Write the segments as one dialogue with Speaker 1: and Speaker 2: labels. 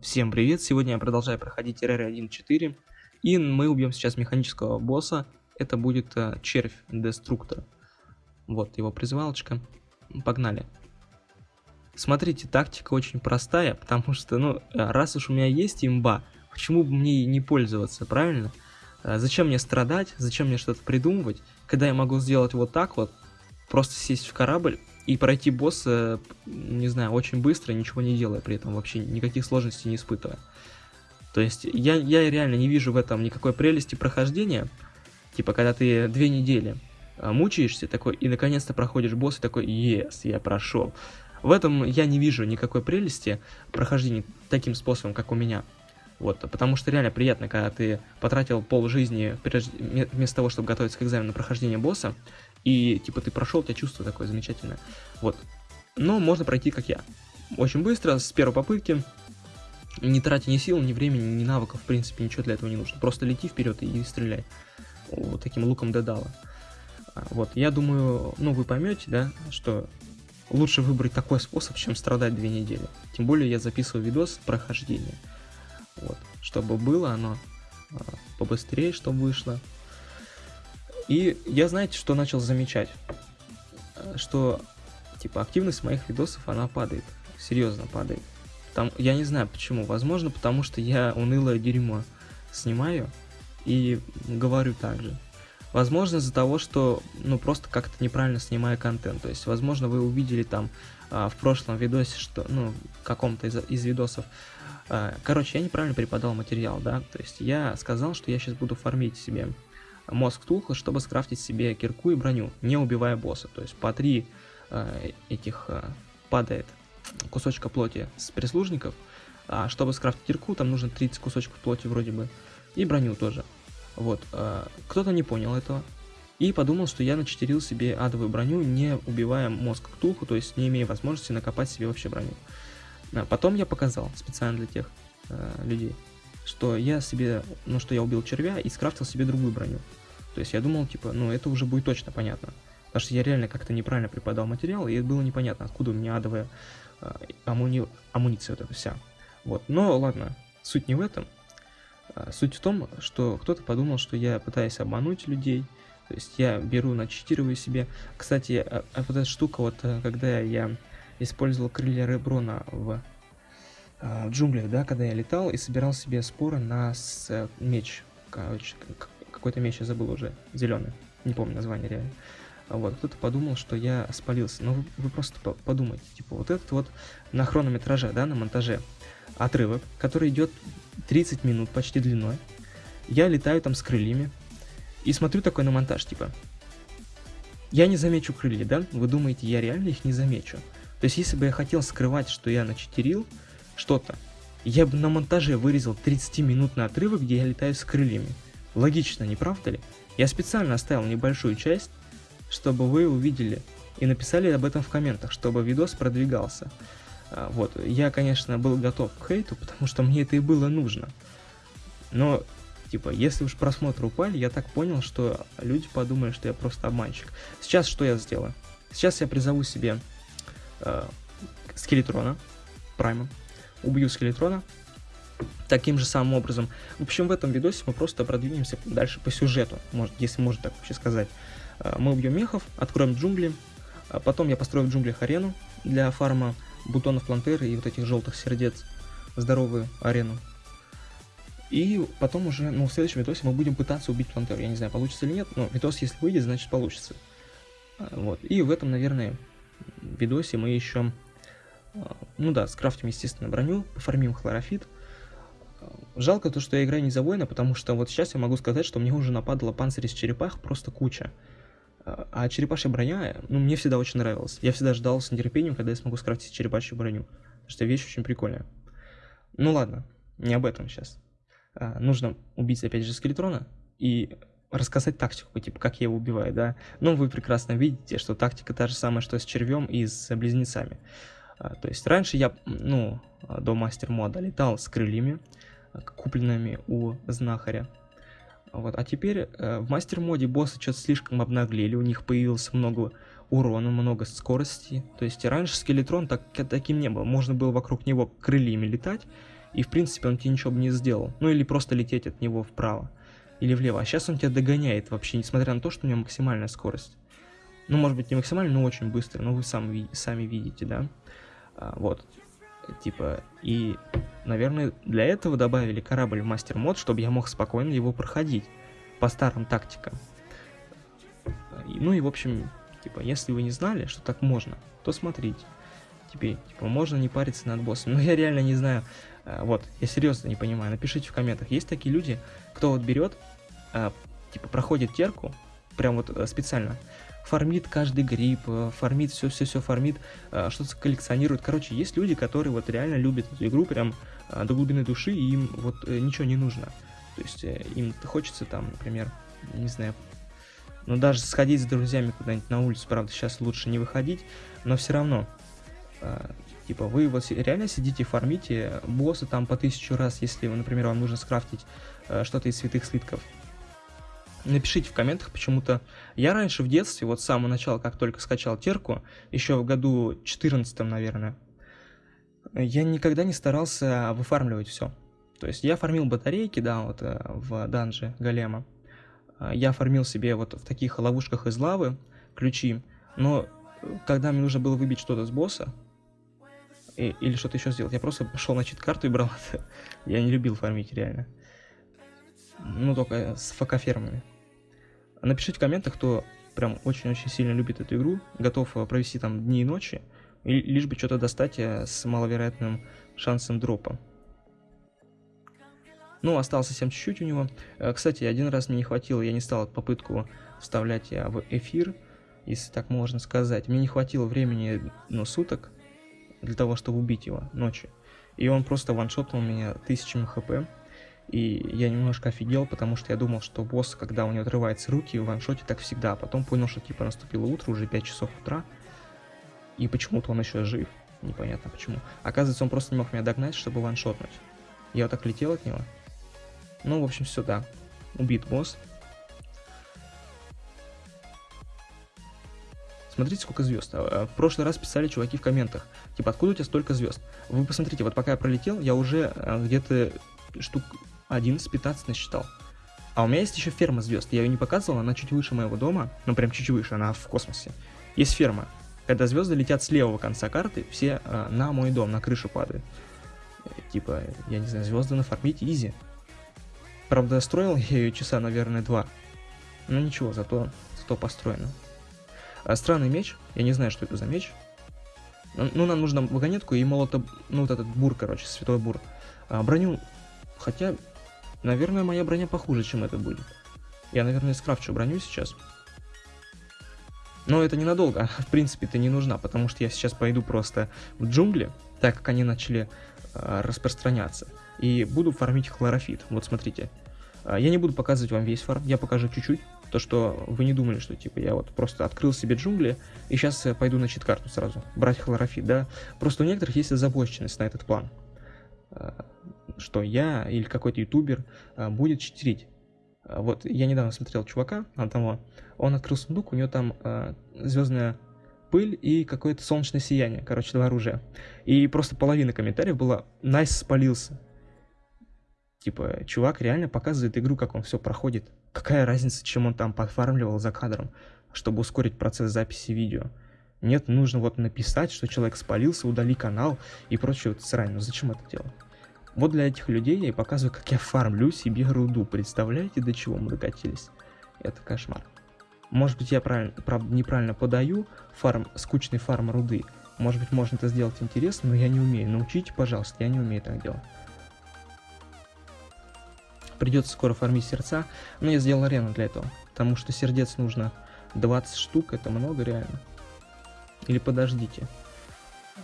Speaker 1: Всем привет! Сегодня я продолжаю проходить RR 1.4 и мы убьем сейчас механического босса. Это будет uh, червь деструктор. Вот его призывалочка. Погнали. Смотрите, тактика очень простая, потому что, ну, раз уж у меня есть имба, почему бы мне не пользоваться, правильно? Uh, зачем мне страдать, зачем мне что-то придумывать, когда я могу сделать вот так вот, просто сесть в корабль и пройти босса, не знаю, очень быстро, ничего не делая при этом, вообще никаких сложностей не испытывая. То есть я, я реально не вижу в этом никакой прелести прохождения. Типа, когда ты две недели а, мучаешься такой, и наконец-то проходишь босс, и такой, yes, я прошел. В этом я не вижу никакой прелести прохождения таким способом, как у меня. Вот, потому что реально приятно, когда ты потратил пол жизни вместо того, чтобы готовиться к экзамену на прохождение босса, и типа ты прошел, у тебя чувство такое замечательное. Вот. Но можно пройти, как я. Очень быстро, с первой попытки, не тратя ни сил, ни времени, ни навыков, в принципе, ничего для этого не нужно. Просто лети вперед и стреляй. Вот таким луком Дедала. А, вот, я думаю, ну вы поймете, да, что лучше выбрать такой способ, чем страдать две недели. Тем более я записываю видос прохождения. Вот, чтобы было оно а, побыстрее, чтобы вышло. И я, знаете, что начал замечать? Что, типа, активность моих видосов, она падает. Серьезно падает. Там, я не знаю почему. Возможно, потому что я унылое дерьмо снимаю и говорю так же. Возможно, из-за того, что, ну, просто как-то неправильно снимаю контент. То есть, возможно, вы увидели там а, в прошлом видосе, что, ну, каком-то из, из видосов, а, короче, я неправильно преподал материал, да, то есть я сказал, что я сейчас буду фармить себе мозг Тухла, чтобы скрафтить себе кирку и броню, не убивая босса. То есть по три э, этих э, падает кусочка плоти с прислужников, а чтобы скрафтить кирку, там нужно 30 кусочков плоти вроде бы, и броню тоже. Вот, э, кто-то не понял этого, и подумал, что я начетерил себе адовую броню, не убивая мозг Ктулху, то есть не имея возможности накопать себе вообще броню. А потом я показал специально для тех э, людей, что я себе, ну что я убил червя и скрафтил себе другую броню. То есть я думал, типа, ну это уже будет точно понятно. Потому что я реально как-то неправильно преподал материал, и было непонятно, откуда у меня адовая э, амуни... амуниция вот эта вся. Вот, но ладно, суть не в этом. А, суть в том, что кто-то подумал, что я пытаюсь обмануть людей, то есть я беру, начитирую себе. Кстати, а, а вот эта штука, вот э, когда я использовал крылья Реброна в в джунглях, да, когда я летал и собирал себе споры на с, э, меч. Короче, какой-то меч я забыл уже, зеленый, не помню название реально. Вот, кто-то подумал, что я спалился. Но вы, вы просто подумайте, типа, вот этот вот на хронометраже, да, на монтаже отрывок, который идет 30 минут почти длиной. Я летаю там с крыльями и смотрю такой на монтаж, типа, я не замечу крылья, да? Вы думаете, я реально их не замечу? То есть, если бы я хотел скрывать, что я начетерил, что-то. Я бы на монтаже вырезал 30-минутный отрывок, где я летаю с крыльями. Логично, не правда ли? Я специально оставил небольшую часть, чтобы вы увидели и написали об этом в комментах, чтобы видос продвигался. А, вот, я, конечно, был готов к хейту, потому что мне это и было нужно. Но, типа, если уж просмотры упали, я так понял, что люди подумали, что я просто обманщик. Сейчас что я сделаю? Сейчас я призову себе э, скелетрона, прайма, убью скелетрона. Таким же самым образом. В общем, в этом видосе мы просто продвинемся дальше по сюжету, может, если можно так вообще сказать. А, мы убьем мехов, откроем джунгли, а потом я построю в джунглях арену для фарма бутонов плантеры и вот этих желтых сердец, здоровую арену. И потом уже, ну, в следующем видосе мы будем пытаться убить плантеру. Я не знаю, получится или нет, но видос, если выйдет, значит получится. А, вот. И в этом, наверное, видосе мы еще ну да, скрафтим, естественно, броню, пофармим хлорофит. А, жалко то, что я играю не за воина, потому что вот сейчас я могу сказать, что мне уже нападала панцирь из черепах просто куча. А, а черепашья броня, ну, мне всегда очень нравилась. Я всегда ждал с нетерпением, когда я смогу скрафтить черепашью броню. Потому что вещь очень прикольная. Ну ладно, не об этом сейчас. А, нужно убить, опять же, скелетрона и рассказать тактику, типа, как я его убиваю, да. Но вы прекрасно видите, что тактика та же самая, что с червем и с близнецами. А, то есть раньше я, ну, до мастер мода летал с крыльями, а, купленными у знахаря. Вот, а теперь э, в мастер моде боссы что-то слишком обнаглели, у них появилось много урона, много скорости. То есть раньше скелетрон так, таким не был, можно было вокруг него крыльями летать и в принципе он тебе ничего бы не сделал. Ну или просто лететь от него вправо или влево. А сейчас он тебя догоняет вообще, несмотря на то, что у него максимальная скорость. Ну, может быть, не максимальная, но очень быстро. Но вы сам, сами видите, да? А, вот. Типа, и, наверное, для этого добавили корабль в мастер-мод, чтобы я мог спокойно его проходить по старым тактикам. Ну и, в общем, типа, если вы не знали, что так можно, то смотрите. Теперь, типа, можно не париться над боссом. Но я реально не знаю. А, вот, я серьезно не понимаю. Напишите в комментах. Есть такие люди, кто вот берет, а, типа, проходит терку, прям вот э, специально, фармит каждый гриб, э, фармит все-все-все, фармит, э, что-то коллекционирует. Короче, есть люди, которые вот реально любят эту игру прям до глубины души, и им вот ничего не нужно. То есть им хочется там, например, не знаю, ну даже сходить с друзьями куда-нибудь на улицу, правда, сейчас лучше не выходить, но все равно, типа, вы вот реально сидите, фармите босса там по тысячу раз, если, например, вам нужно скрафтить что-то из святых слитков, Напишите в комментах почему-то. Я раньше в детстве, вот с самого начала, как только скачал терку, еще в году 14 наверное, я никогда не старался выфармливать все. То есть я фармил батарейки, да, вот э, в данже голема. Э, я фармил себе вот в таких ловушках из лавы ключи. Но когда мне нужно было выбить что-то с босса, и, или что-то еще сделать, я просто пошел на чит-карту и брал это. Я не любил фармить, реально. Ну, только с ФК-фермами. Напишите в комментах, кто прям очень-очень сильно любит эту игру, готов э, провести там дни и ночи, и лишь бы что-то достать э, с маловероятным шансом дропа. Ну, осталось совсем чуть-чуть у него. Э, кстати, один раз мне не хватило, я не стал попытку вставлять в эфир, если так можно сказать. Мне не хватило времени, ну, суток для того, чтобы убить его ночью. И он просто ваншотнул меня тысячами хп. И я немножко офигел, потому что я думал, что босс, когда у него отрываются руки, в ваншоте так всегда. А потом понял, что типа наступило утро, уже 5 часов утра. И почему-то он еще жив. Непонятно почему. Оказывается, он просто не мог меня догнать, чтобы ваншотнуть. Я вот так летел от него. Ну, в общем, все, да. Убит босс. Смотрите, сколько звезд. А, в прошлый раз писали чуваки в комментах. Типа, откуда у тебя столько звезд? Вы посмотрите, вот пока я пролетел, я уже а, где-то штук 11-15 насчитал. А у меня есть еще ферма звезд. Я ее не показывал, она чуть выше моего дома. Ну, прям чуть выше, она в космосе. Есть ферма. Когда звезды летят с левого конца карты, все э, на мой дом, на крышу падают. Э, типа, я не знаю, звезды нафармить изи. Правда, строил я ее часа, наверное, два. Но ничего, зато, зато построено. А странный меч. Я не знаю, что это за меч. Ну, ну нам нужно вагонетку и молото... Ну, вот этот бур, короче, святой бур. А, броню Хотя, наверное, моя броня похуже, чем это будет. Я, наверное, скрафчу броню сейчас. Но это ненадолго, в принципе, это не нужна, потому что я сейчас пойду просто в джунгли, так как они начали э, распространяться, и буду фармить хлорофит. Вот смотрите, э, я не буду показывать вам весь фарм, я покажу чуть-чуть, то что вы не думали, что типа я вот просто открыл себе джунгли, и сейчас э, пойду на чит-карту сразу, брать хлорофит, да. Просто у некоторых есть озабоченность на этот план. Э, что я или какой-то ютубер э, будет читерить. Э, вот я недавно смотрел чувака одного, он открыл сундук, у него там звездная пыль и какое-то солнечное сияние, короче, два оружия. И просто половина комментариев была «Nice спалился». Типа, чувак реально показывает игру, как он все проходит. Какая разница, чем он там подфармливал за кадром, чтобы ускорить процесс записи видео. Нет, нужно вот написать, что человек спалился, удали канал и прочее вот срань. Ну зачем это делать? Вот для этих людей я и показываю, как я фармлю себе руду. Представляете, до чего мы докатились? Это кошмар. Может быть, я правильно, правда, неправильно подаю фарм, скучный фарм руды. Может быть, можно это сделать интересно, но я не умею. Научите, пожалуйста, я не умею так делать. Придется скоро фармить сердца, но я сделал арену для этого. Потому что сердец нужно 20 штук, это много реально. Или подождите.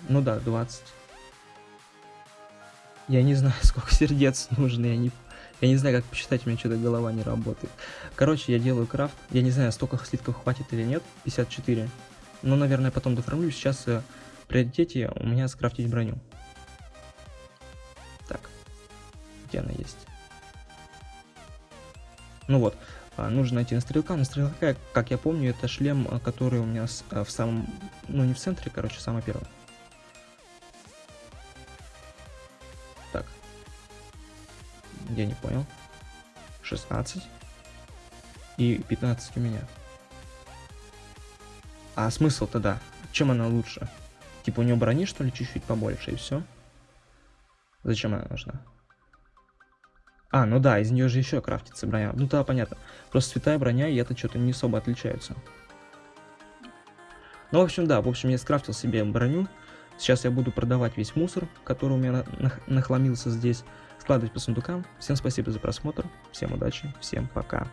Speaker 1: Ну да, 20. Я не знаю, сколько сердец нужно, я не, я не знаю, как посчитать, у меня что-то голова не работает. Короче, я делаю крафт, я не знаю, столько слитков хватит или нет, 54. Но, наверное, потом доформлю, сейчас э, в приоритете у меня скрафтить броню. Так, где она есть? Ну вот, а, нужно найти на стрелка. На стрелка, как я помню, это шлем, э, который у меня э, в самом, ну не в центре, короче, самый первый. Я не понял. 16. И 15 у меня. А смысл тогда? Чем она лучше? Типа у нее брони, что ли, чуть-чуть побольше, и все? Зачем она нужна? А, ну да, из нее же еще крафтится броня. Ну да, понятно. Просто святая броня и это что-то не особо отличаются. Ну, в общем, да, в общем, я скрафтил себе броню. Сейчас я буду продавать весь мусор, который у меня нахламился здесь, складывать по сундукам. Всем спасибо за просмотр, всем удачи, всем пока.